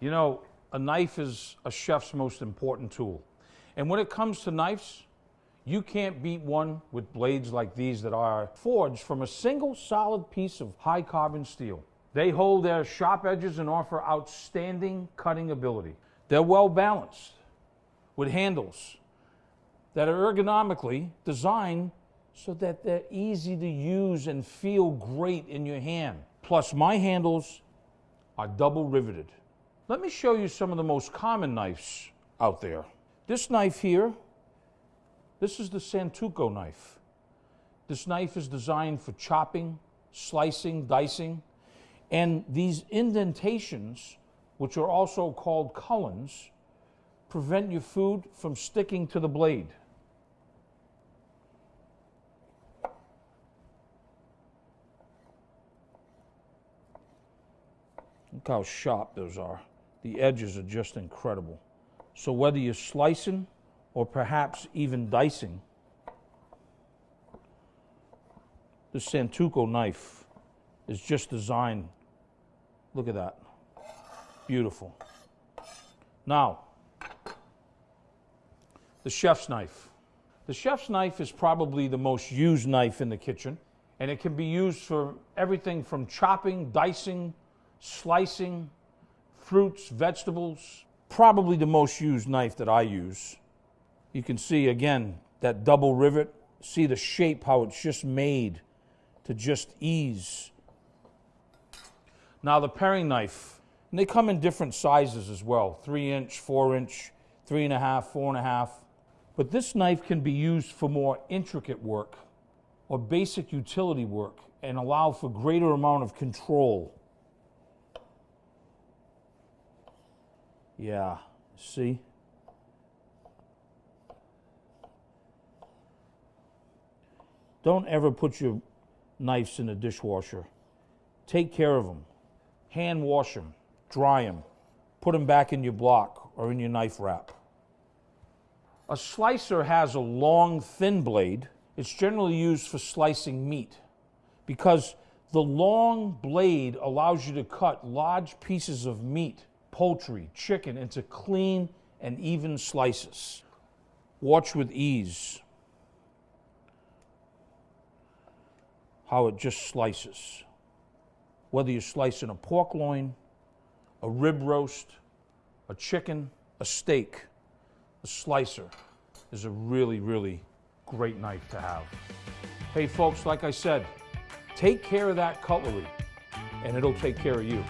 You know, a knife is a chef's most important tool. And when it comes to knives, you can't beat one with blades like these that are forged from a single solid piece of high carbon steel. They hold their sharp edges and offer outstanding cutting ability. They're well balanced with handles that are ergonomically designed so that they're easy to use and feel great in your hand. Plus, my handles are double riveted. Let me show you some of the most common knives out there. This knife here, this is the Santoku knife. This knife is designed for chopping, slicing, dicing, and these indentations, which are also called cullens, prevent your food from sticking to the blade. Look how sharp those are. The edges are just incredible. So whether you're slicing or perhaps even dicing, the Santoku knife is just designed. Look at that. Beautiful. Now, the chef's knife. The chef's knife is probably the most used knife in the kitchen, and it can be used for everything from chopping, dicing, slicing, fruits, vegetables. Probably the most used knife that I use. You can see again that double rivet. See the shape, how it's just made to just ease. Now the paring knife, and they come in different sizes as well, three inch, four inch, three and a half, four and a half. But this knife can be used for more intricate work or basic utility work and allow for greater amount of control. Yeah, see? Don't ever put your knives in the dishwasher. Take care of them. Hand wash them, dry them, put them back in your block or in your knife wrap. A slicer has a long, thin blade. It's generally used for slicing meat because the long blade allows you to cut large pieces of meat, poultry, chicken, into clean and even slices. Watch with ease how it just slices. Whether you're slicing a pork loin, a rib roast, a chicken, a steak, the slicer is a really, really great knife to have. Hey folks, like I said, take care of that cutlery and it'll take care of you.